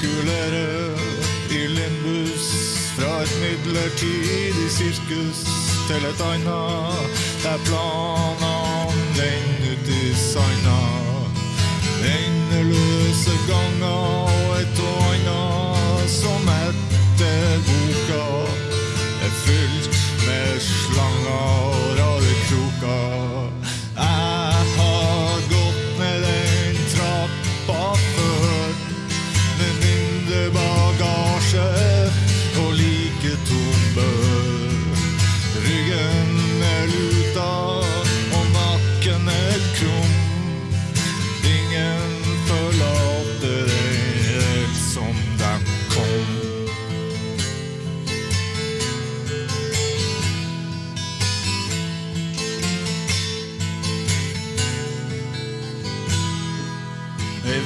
Gulerød i limbus fra et midlertidig sirkus til et annet, der planene den uti sanda. Endeløse ganger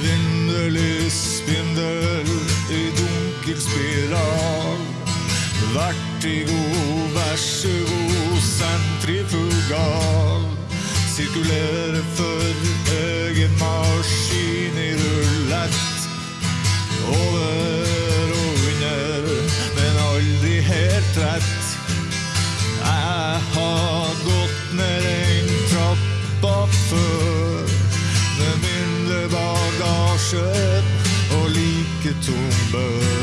Ei vinderlig spindel i dunkel spiral. Vertigo, vær så god, sentrifugal. Sirkulere for like.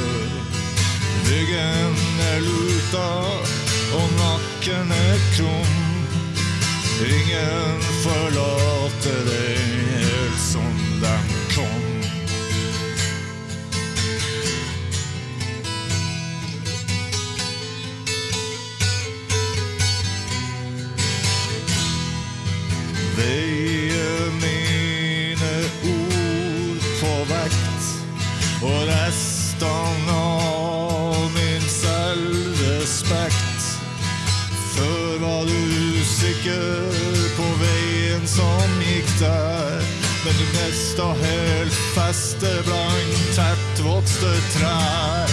Ryggen er luta og nakken er krum. Ingen forlater deg helt som den kom. dagen som gikk der. Men du mest av helt feste blankt tettvokste trær.